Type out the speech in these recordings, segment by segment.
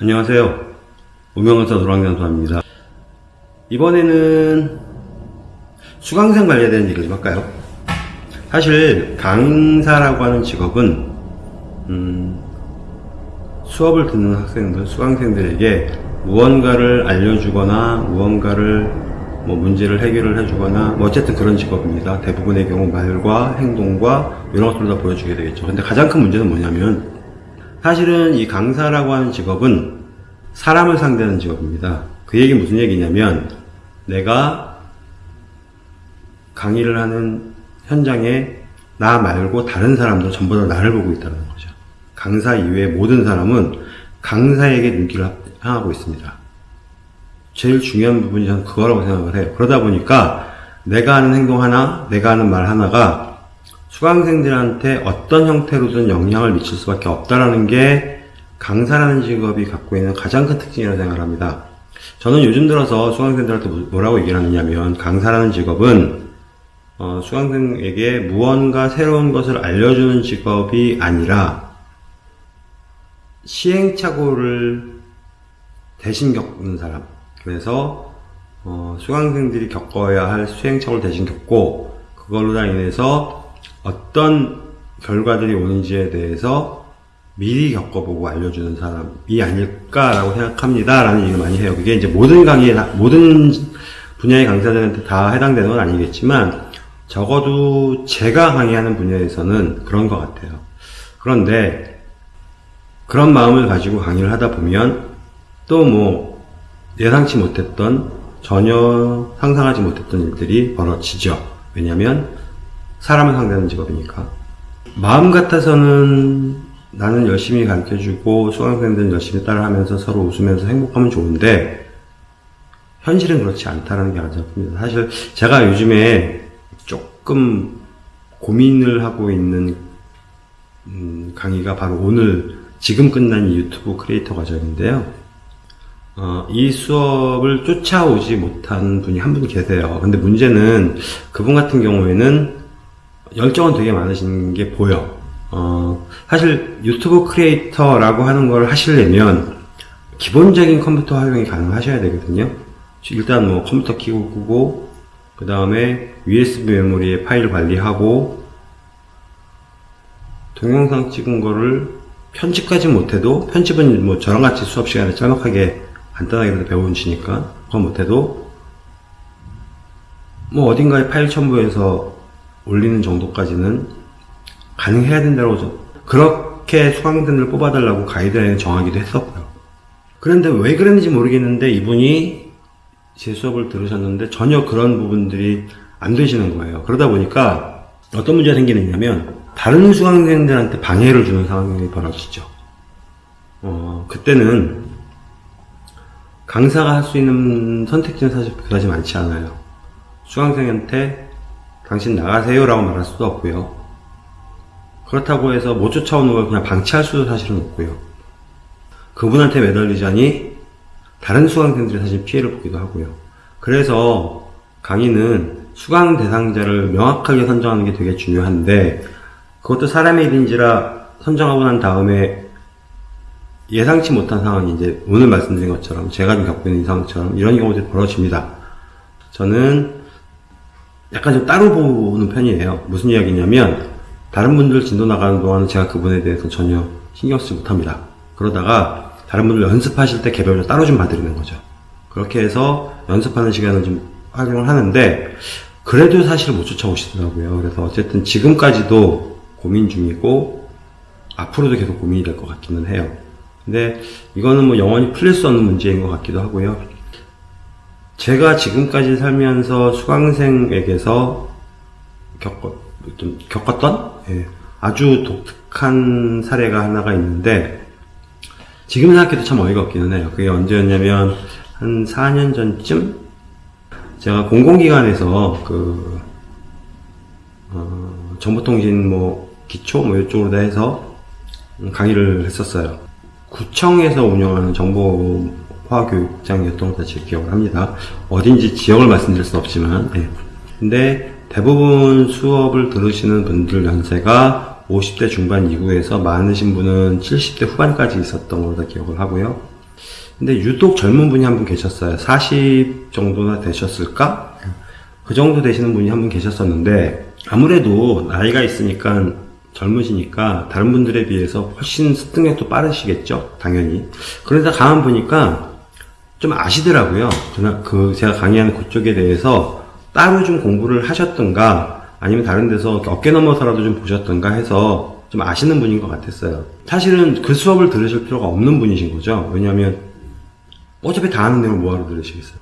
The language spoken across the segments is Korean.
안녕하세요. 무명강사 노랑장수입니다. 이번에는 수강생 관련된 얘기 좀 할까요? 사실 강사라고 하는 직업은 음, 수업을 듣는 학생들, 수강생들에게 무언가를 알려주거나 무언가를 뭐 문제를 해결을 해주거나 뭐 어쨌든 그런 직업입니다. 대부분의 경우 말과 행동과 이런 것들을 다 보여주게 되겠죠. 근데 가장 큰 문제는 뭐냐면 사실은 이 강사라고 하는 직업은 사람을 상대하는 직업입니다. 그 얘기 무슨 얘기냐면 내가 강의를 하는 현장에 나 말고 다른 사람도 전부 다 나를 보고 있다는 거죠. 강사 이외의 모든 사람은 강사에게 눈길을 향하고 있습니다. 제일 중요한 부분이 저는 그거라고 생각을 해요. 그러다 보니까 내가 하는 행동 하나, 내가 하는 말 하나가 수강생들한테 어떤 형태로든 영향을 미칠 수밖에 없다라는 게 강사라는 직업이 갖고 있는 가장 큰 특징이라고 생각을 합니다. 저는 요즘 들어서 수강생들한테 뭐라고 얘기를 하느냐면 강사라는 직업은 어, 수강생에게 무언가 새로운 것을 알려주는 직업이 아니라 시행착오를 대신 겪는 사람 그래서 어, 수강생들이 겪어야 할 수행착오를 대신 겪고 그걸로 다 인해서 어떤 결과들이 오는지에 대해서 미리 겪어보고 알려주는 사람이 아닐까라고 생각합니다. 라는 얘기를 많이 해요. 그게 이제 모든 강의, 모든 분야의 강사들한테 다 해당되는 건 아니겠지만, 적어도 제가 강의하는 분야에서는 그런 것 같아요. 그런데, 그런 마음을 가지고 강의를 하다 보면, 또 뭐, 예상치 못했던, 전혀 상상하지 못했던 일들이 벌어지죠. 왜냐면, 사람을 상대하는 직업이니까. 마음 같아서는 나는 열심히 가르쳐주고 수강생들은 열심히 따라하면서 서로 웃으면서 행복하면 좋은데 현실은 그렇지 않다는 게 큽니다. 사실 제가 요즘에 조금 고민을 하고 있는 음, 강의가 바로 오늘 지금 끝난 이 유튜브 크리에이터 과정인데요. 어, 이 수업을 쫓아오지 못한 분이 한 분 계세요. 근데 문제는 그분 같은 경우에는 열정은 되게 많으신 게 보여. 어, 사실 유튜브 크리에이터라고 하는 걸 하시려면 기본적인 컴퓨터 활용이 가능하셔야 되거든요. 일단 뭐 컴퓨터 키고 끄고 그 다음에 USB 메모리에 파일 관리하고 동영상 찍은 거를 편집까지 못해도 편집은 뭐 저랑 같이 수업 시간에 짤막하게 간단하게 배우시니까 그거 못해도 뭐 어딘가에 파일 첨부해서 올리는 정도까지는 가능해야 된다고 그렇게 수강생들을 뽑아달라고 가이드라인을 정하기도 했었고요. 그런데 왜 그랬는지 모르겠는데 이분이 제 수업을 들으셨는데 전혀 그런 부분들이 안 되시는 거예요. 그러다 보니까 어떤 문제가 생기느냐면 다른 수강생들한테 방해를 주는 상황이 벌어지죠. 어, 그때는 강사가 할 수 있는 선택지는 사실 그다지 많지 않아요. 수강생한테 당신 나가세요 라고 말할 수도 없고요. 그렇다고 해서 못 쫓아오는 걸 그냥 방치할 수도 사실은 없고요. 그분한테 매달리자니 다른 수강생들이 사실 피해를 보기도 하고요. 그래서 강의는 수강 대상자를 명확하게 선정하는 게 되게 중요한데 그것도 사람의 일인지라 선정하고 난 다음에 예상치 못한 상황이 이제 오늘 말씀드린 것처럼 제가 겪고 있는 상황처럼 이런 경우들이 벌어집니다. 저는 약간 좀 따로 보는 편이에요. 무슨 이야기냐면 다른 분들 진도 나가는 동안은 제가 그분에 대해서 전혀 신경 쓰지 못합니다. 그러다가 다른 분들 연습하실 때 개별로 따로 좀 봐드리는 거죠. 그렇게 해서 연습하는 시간을 좀 활용을 하는데 그래도 사실 못 쫓아오시더라고요. 그래서 어쨌든 지금까지도 고민 중이고 앞으로도 계속 고민이 될 것 같기는 해요. 근데 이거는 뭐 영원히 풀릴 수 없는 문제인 것 같기도 하고요. 제가 지금까지 살면서 수강생에게서 겪었, 좀 겪었던 예, 아주 독특한 사례가 하나가 있는데 지금 생각해도 참 어이가 없기는 해요. 그게 언제였냐면 한 4년 전쯤 제가 공공기관에서 그 어, 정보통신 뭐 기초 뭐 이쪽으로 다 해서 강의를 했었어요. 구청에서 운영하는 정보 화교육장이었던 것같 기억을 합니다. 어딘지 지역을 말씀드릴 수 없지만 예. 근데 대부분 수업을 들으시는 분들 연세가 50대 중반 이후에서 많으신 분은 70대 후반까지 있었던 걸로 기억을 하고요. 근데 유독 젊은 분이 한 분 계셨어요. 40 정도나 되셨을까? 그 정도 되시는 분이 한 분 계셨었는데, 아무래도 나이가 있으니까 젊으시니까 다른 분들에 비해서 훨씬 습득력도 빠르시겠죠? 당연히. 그러다 가만 보니까 좀 아시더라고요. 그나, 그, 제가 강의하는 그쪽에 대해서 따로 좀 공부를 하셨던가, 아니면 다른 데서 어깨 넘어서라도 좀 보셨던가 해서 좀 아시는 분인 것 같았어요. 사실은 그 수업을 들으실 필요가 없는 분이신 거죠. 왜냐하면 어차피 다 아는 내용 뭐하러 들으시겠어요.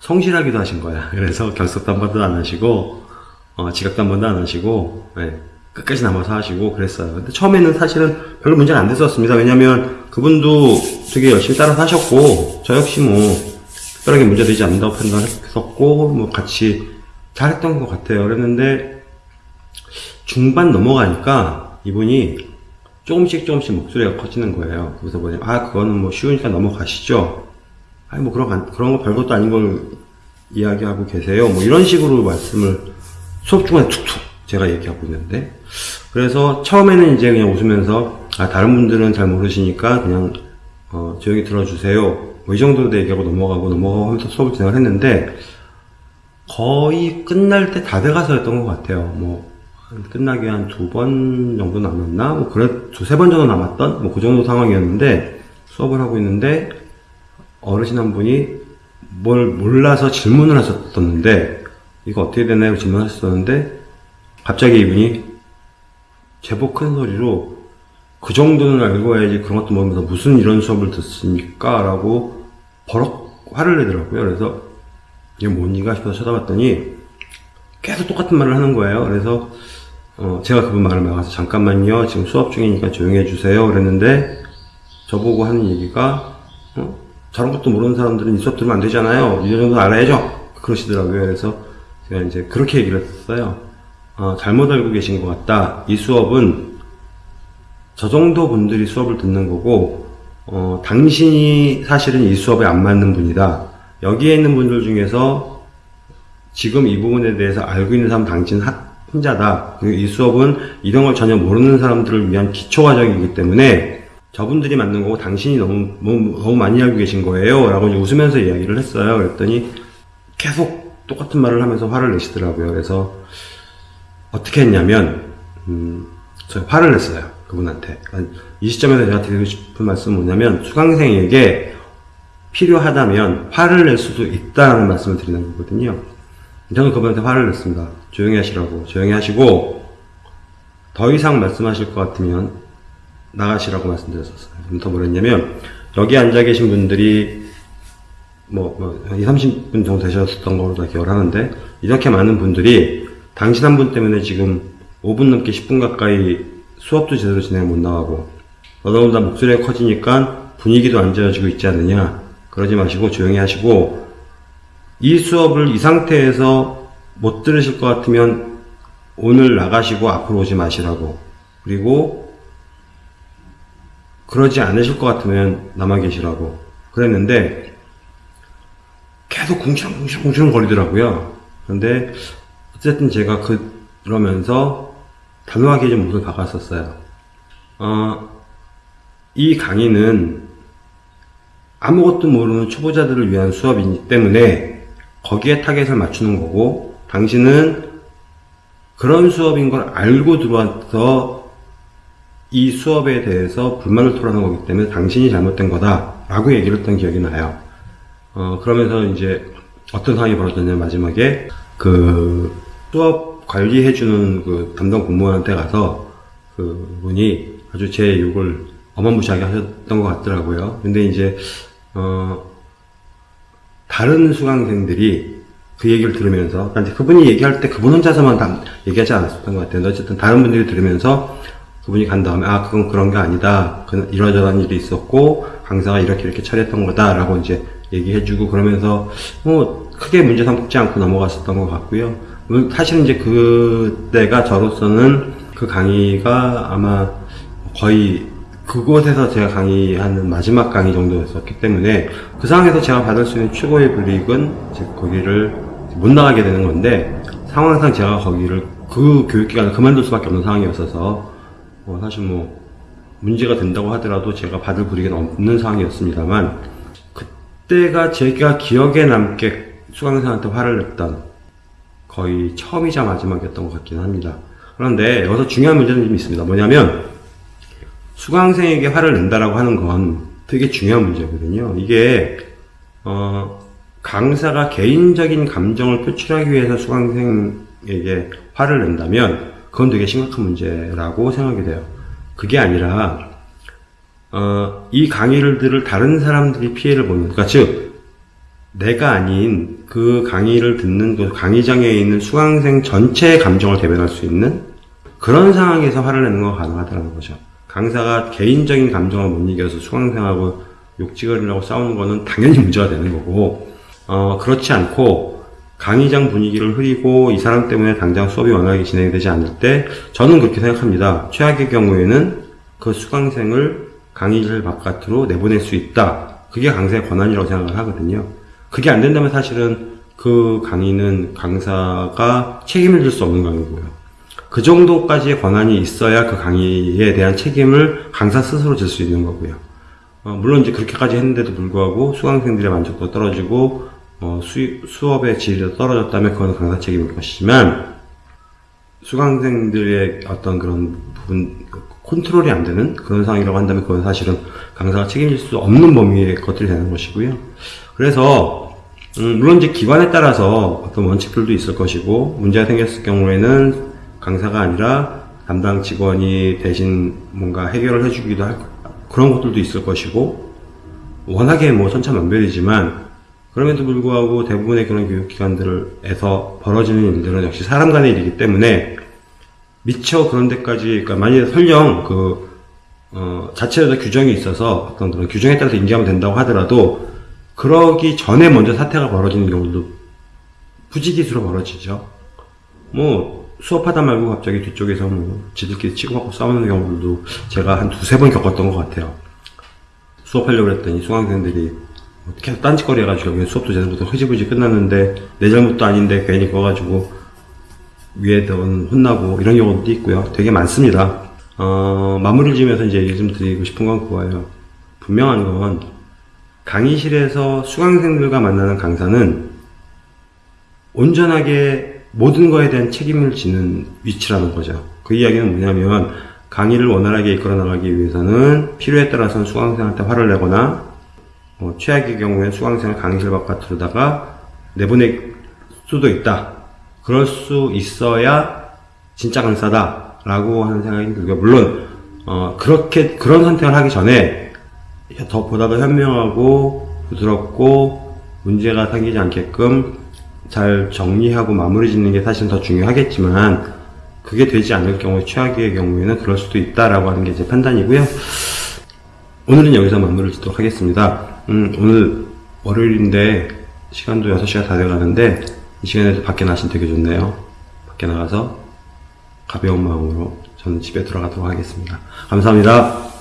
성실하기도 하신 거야. 그래서 결석도 한 번도 안 하시고, 어, 지각도 한 번도 안 하시고, 예, 끝까지 남아서 하시고 그랬어요. 근데 처음에는 사실은 별로 문제가 안 됐었습니다. 왜냐면 그분도 되게 열심히 따라서 하셨고, 저 역시 뭐, 특별하게 문제되지 않는다고 판단했었고, 뭐 같이 잘했던 것 같아요. 그랬는데, 중반 넘어가니까 이분이 조금씩 조금씩 목소리가 커지는 거예요. 그래서 뭐냐, 아, 그거는 뭐 쉬우니까 넘어가시죠. 아니, 뭐 그런, 그런 거 별것도 아닌 걸 이야기하고 계세요. 뭐 이런 식으로 말씀을 수업 중간에 툭툭 제가 얘기하고 있는데. 그래서 처음에는 이제 그냥 웃으면서, 아, 다른 분들은 잘 모르시니까 그냥, 어, 조용히 들어주세요. 뭐 이 정도로 얘기하고 넘어가고 넘어가고 하면서 수업을 진행을 했는데, 거의 끝날 때 다 돼가서였던 것 같아요. 뭐, 한 끝나기 한 두 번 정도 남았나? 뭐, 그래, 두세 번 정도 남았던? 뭐, 그 정도 상황이었는데, 수업을 하고 있는데, 어르신 한 분이 뭘 몰라서 질문을 하셨었는데, 이거 어떻게 되나요? 질문하셨었는데, 갑자기 이분이 제법 큰 소리로, 그 정도는 알고 와야지 그런 것도 모르면서 무슨 이런 수업을 듣습니까? 라고 버럭 화를 내더라고요. 그래서, 이게 뭔가 싶어서 쳐다봤더니, 계속 똑같은 말을 하는 거예요. 그래서 어, 제가 그분 말을 막아서 잠깐만요. 지금 수업 중이니까 조용히 해주세요. 그랬는데 저보고 하는 얘기가 어? 저런 것도 모르는 사람들은 이 수업 들으면 안 되잖아요. 이 정도 알아야죠. 그러시더라고요. 그래서 제가 이제 그렇게 얘기를 했어요. 어, 잘못 알고 계신 것 같다. 이 수업은 저 정도 분들이 수업을 듣는 거고 어, 당신이 사실은 이 수업에 안 맞는 분이다. 여기에 있는 분들 중에서 지금 이 부분에 대해서 알고 있는 사람 당신 하- 혼자다. 그리고 이 수업은 이런 걸 전혀 모르는 사람들을 위한 기초 과정이기 때문에 저분들이 맞는 거고 당신이 너무, 너무, 너무 많이 알고 계신 거예요. 라고 웃으면서 이야기를 했어요. 그랬더니 계속 똑같은 말을 하면서 화를 내시더라고요. 그래서 어떻게 했냐면, 음, 저 화를 냈어요. 그분한테. 이 시점에서 제가 드리고 싶은 말씀은 뭐냐면 수강생에게 필요하다면 화를 낼 수도 있다는 말씀을 드리는 거거든요. 저는 그분한테 화를 냈습니다. 조용히 하시라고. 조용히 하시고, 더 이상 말씀하실 것 같으면 나가시라고 말씀드렸었어요. 더 뭐랬냐면, 여기 앉아 계신 분들이 뭐, 뭐, 한 2, 30분 정도 되셨던 걸로 다 기억을 하는데, 이렇게 많은 분들이 당신 한 분 때문에 지금 5분 넘게 10분 가까이 수업도 제대로 진행 못 나가고, 너더군다 목소리가 커지니까 분위기도 안 좋아지고 있지 않느냐. 그러지 마시고 조용히 하시고, 이 수업을 이 상태에서 못 들으실 것 같으면 오늘 나가시고 앞으로 오지 마시라고. 그리고 그러지 않으실 것 같으면 남아 계시라고. 그랬는데 계속 궁시렁궁시렁궁시렁 거리더라고요. 그런데 어쨌든 제가 그, 그러면서 단호하게 좀 목을 박았었어요. 어, 이 강의는 아무것도 모르는 초보자들을 위한 수업이기 때문에 거기에 타겟을 맞추는 거고 당신은 그런 수업인 걸 알고 들어와서 이 수업에 대해서 불만을 토하는 거기 때문에 당신이 잘못된 거다 라고 얘기를 했던 기억이 나요. 어, 그러면서 이제 어떤 상황이 벌어졌냐면 마지막에 그 수업 관리해주는 그 담당 공무원한테 가서 그 분이 아주 제 욕을 어마무시하게 하셨던 것 같더라고요. 근데 이제 어 다른 수강생들이 그 얘기를 들으면서 그러니까 그분이 얘기할 때 그분 혼자서만 다 얘기하지 않았었던 것 같아요. 어쨌든 다른 분들이 들으면서 그분이 간 다음에 아 그건 그런 게 아니다. 그 이러저러한 일이 있었고 강사가 이렇게 이렇게 처리했던 거다라고 이제 얘기해주고 그러면서 뭐 크게 문제 삼지 않고 넘어갔었던 것 같고요. 사실은 이제 그때가 저로서는 그 강의가 아마 거의 그곳에서 제가 강의하는 마지막 강의 정도였었기 때문에 그 상황에서 제가 받을 수 있는 최고의 불이익은 이제 거기를 못 나가게 되는 건데 상황상 제가 거기를 그 교육기관을 그만둘 수밖에 없는 상황이었어서 뭐 사실 뭐 문제가 된다고 하더라도 제가 받을 불이익은 없는 상황이었습니다만 그때가 제가 기억에 남게 수강생한테 화를 냈던 거의 처음이자 마지막이었던 것 같긴 합니다. 그런데 여기서 중요한 문제는 좀 있습니다. 뭐냐면 수강생에게 화를 낸다라고 하는 건 되게 중요한 문제거든요. 이게 어, 강사가 개인적인 감정을 표출하기 위해서 수강생에게 화를 낸다면 그건 되게 심각한 문제라고 생각이 돼요. 그게 아니라 어, 이 강의를 들을 다른 사람들이 피해를 보는 그러니까 즉 내가 아닌 그 강의를 듣는 그 강의장에 있는 수강생 전체의 감정을 대변할 수 있는 그런 상황에서 화를 내는 건 가능하다는 거죠. 강사가 개인적인 감정을 못 이겨서 수강생하고 욕지거리라고 싸우는 거는 당연히 문제가 되는 거고 어, 그렇지 않고 강의장 분위기를 흐리고 이 사람 때문에 당장 수업이 원활하게 진행되지 않을 때 저는 그렇게 생각합니다. 최악의 경우에는 그 수강생을 강의실 바깥으로 내보낼 수 있다. 그게 강사의 권한이라고 생각을 하거든요. 그게 안 된다면 사실은 그 강의는 강사가 책임을 질 수 없는 강의고요. 그 정도까지의 권한이 있어야 그 강의에 대한 책임을 강사 스스로 질 수 있는 거고요. 어, 물론 이제 그렇게까지 했는데도 불구하고 수강생들의 만족도가 떨어지고 어, 수, 수업의 질이 떨어졌다면 그건 강사 책임일 것이지만 수강생들의 어떤 그런 부분 컨트롤이 안 되는 그런 상황이라고 한다면 그건 사실은 강사가 책임질 수 없는 범위의 것들이 되는 것이고요. 그래서 음, 물론 이제 기관에 따라서 어떤 원칙들도 있을 것이고 문제가 생겼을 경우에는 강사가 아니라 담당 직원이 대신 뭔가 해결을 해주기도 할 그런 것들도 있을 것이고 워낙에 뭐 천차만별이지만 그럼에도 불구하고 대부분의 그런 교육기관들에서 벌어지는 일들은 역시 사람 간의 일이기 때문에 미처 그런 데까지, 그러니까 만약에 설령 그, 어, 자체에서 규정이 있어서 어떤 그런 규정에 따라서 인지하면 된다고 하더라도 그러기 전에 먼저 사태가 벌어지는 경우도 부지기수로 벌어지죠. 뭐, 수업하다 말고 갑자기 뒤쪽에서 뭐, 지들끼리 치고받고 싸우는 경우들도 제가 한 두세 번 겪었던 것 같아요. 수업하려고 했더니 수강생들이 계속 딴짓거리 해가지고 수업도 제대로부터 흐지부지 끝났는데 내 잘못도 아닌데 괜히 그어가지고 위에 던 혼나고 이런 경우도 있고요. 되게 많습니다. 어, 마무리를 지으면서 이제 얘기 좀 드리고 싶은 건 그거예요. 분명한 건 강의실에서 수강생들과 만나는 강사는 온전하게 모든 거에 대한 책임을 지는 위치라는 거죠. 그 이야기는 뭐냐면 강의를 원활하게 이끌어 나가기 위해서는 필요에 따라서는 수강생한테 화를 내거나 어, 최악의 경우에 수강생을 강의실 바깥으로다가 내보낼 수도 있다. 그럴 수 있어야 진짜 강사다. 라고 하는 생각이 들고요. 물론, 어, 그렇게, 그런 선택을 하기 전에 더 보다 더 현명하고 부드럽고 문제가 생기지 않게끔 잘 정리하고 마무리 짓는 게 사실 더 중요하겠지만 그게 되지 않을 경우에 최악의 경우에는 그럴 수도 있다라고 하는 게 제 판단이고요. 오늘은 여기서 마무리를 짓도록 하겠습니다. 음, 오늘 월요일인데 시간도 6시가 다 돼가는데 이 시간에도 밖에 나시면 되게 좋네요. 밖에 나가서 가벼운 마음으로 저는 집에 돌아가도록 하겠습니다. 감사합니다.